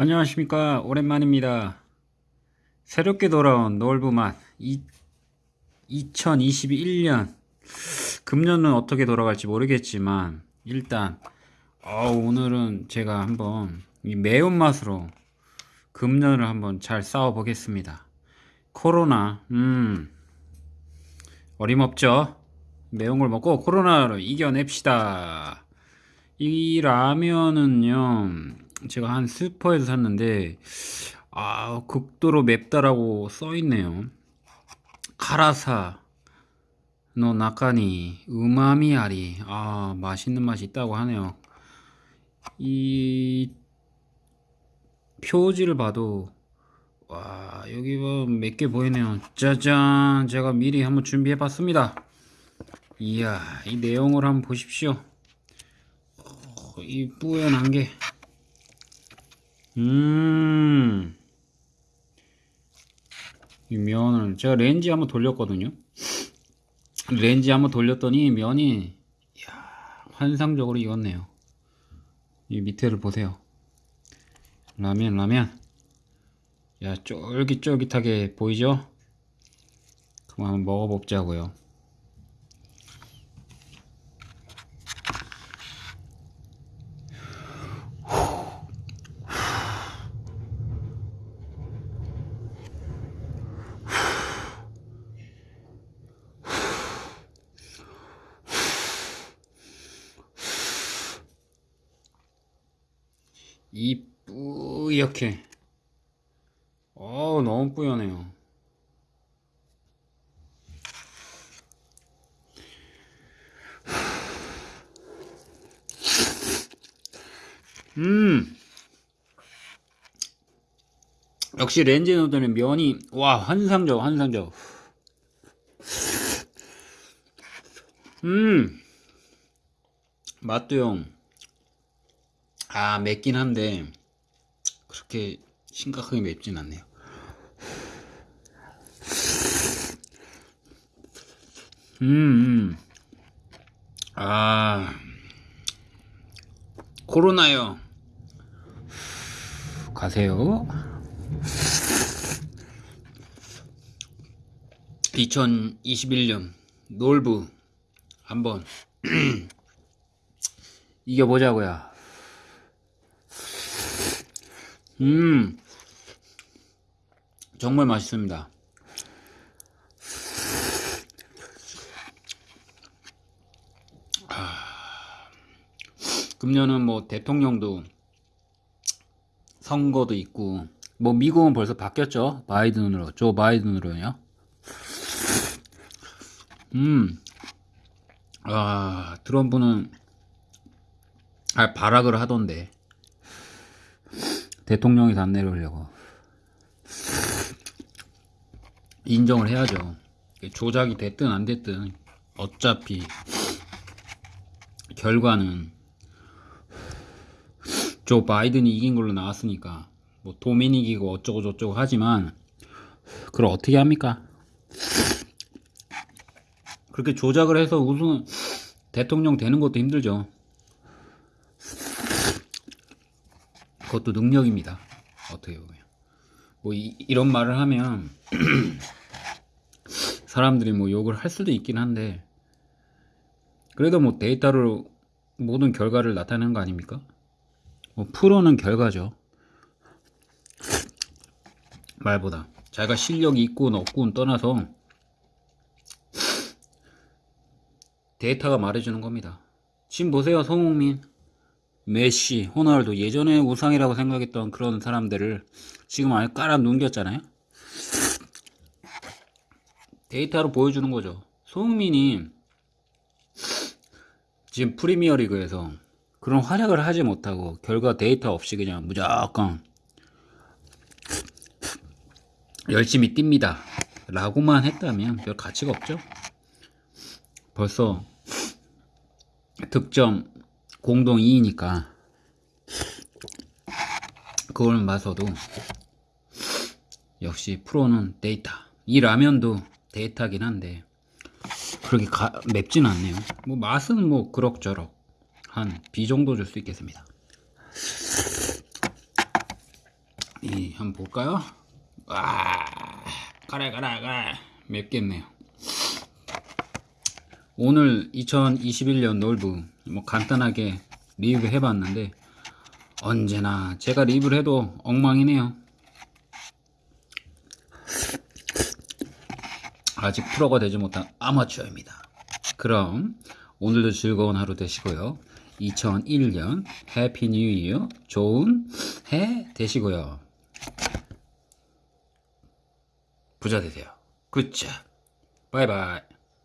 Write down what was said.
안녕하십니까. 오랜만입니다. 새롭게 돌아온 놀부맛. 2021년. 금년은 어떻게 돌아갈지 모르겠지만 일단 어, 오늘은 제가 한번 이 매운맛으로 금년을 한번 잘 싸워 보겠습니다. 코로나 음. 어림없죠? 매운 걸 먹고 코로나를 이겨냅시다. 이 라면은요 제가 한 슈퍼에서 샀는데 아 극도로 맵다라고 써있네요. 辛さの中に旨味あり. 아 맛있는 맛이 있다고 하네요. 이 표지를 봐도 와 여기 뭐몇 개 보이네요. 짜잔! 제가 미리 한번 준비해 봤습니다. 이야 이 내용을 한번 보십시오. 어, 이 뿌연한 게 음. 이 면을 제가 렌즈 한번 돌렸거든요. 렌즈 한번 돌렸더니 면이 이야, 환상적으로 익었네요. 이 밑에를 보세요. 라면 라면. 야 쫄깃쫄깃하게 보이죠? 그럼 한번 먹어보자고요. 이 뿌옇게. 어우 너무 뿌연해요. 음. 역시 렌즈 누드는 면이 와 환상적 환상적. 음. 맛도요 아 맵긴 한데 그렇게 심각하게 맵진 않네요. 음, 음. 아 코로나요. 가세요. 2021년 놀부 한번 이겨보자고요 음 정말 맛있습니다. 아, 금년은 뭐 대통령도 선거도 있고 뭐 미국은 벌써 바뀌었죠? 바이든으로. 조 바이든으로요. 음 아, 트럼프는 아, 발악을 하던데 대통령이 안 내려오려고. 인정을 해야죠. 조작이 됐든 안 됐든 어차피 결과는 조 바이든이 이긴 걸로 나왔으니까 뭐 도미닉이고 어쩌고 저쩌고 하지만 그걸 어떻게 합니까? 그렇게 조작을 해서 우승 대통령 되는 것도 힘들죠 그것도 능력입니다. 어떻게 보면. 뭐 이, 런 말을 하면 사람들이 뭐 욕을 할 수도 있긴 한데 그래도 뭐 데이터로 모든 결과를 나타내는 거 아닙니까? 뭐 프로는 결과죠. 말보다 자기가 실력이 있군 없군 떠나서 데이터가 말해주는 겁니다. 지금 보세요 성웅민 메시, 호날두 예전에 우상이라고 생각했던 그런 사람들을 지금 아예 깔아 넘겼잖아요. 데이터로 보여주는 거죠. 손흥민이 지금 프리미어리그에서 그런 활약을 하지 못하고 결과 데이터 없이 그냥 무조건 열심히 뜁니다. 라고만 했다면 별 가치가 없죠. 벌써 득점 공동 2위니까 그걸 봐서도 역시 프로는 데이터 이 라면도 데이터긴 한데 그렇게 가, 맵진 않네요 뭐 맛은 뭐 그럭저럭 한 B 정도 줄 수 있겠습니다 이 한번 볼까요? 와, 가라 가라 가라 맵겠네요. 오늘 2021년 놀부 뭐 간단하게 리뷰 해 봤는데 언제나 제가 리뷰를 해도 엉망이네요. 아직 프로가 되지 못한 아마추어입니다. 그럼 오늘도 즐거운 하루 되시고요. 2001년 Happy New Year 좋은 해 되시고요. 부자 되세요. 굿자. 바이바이.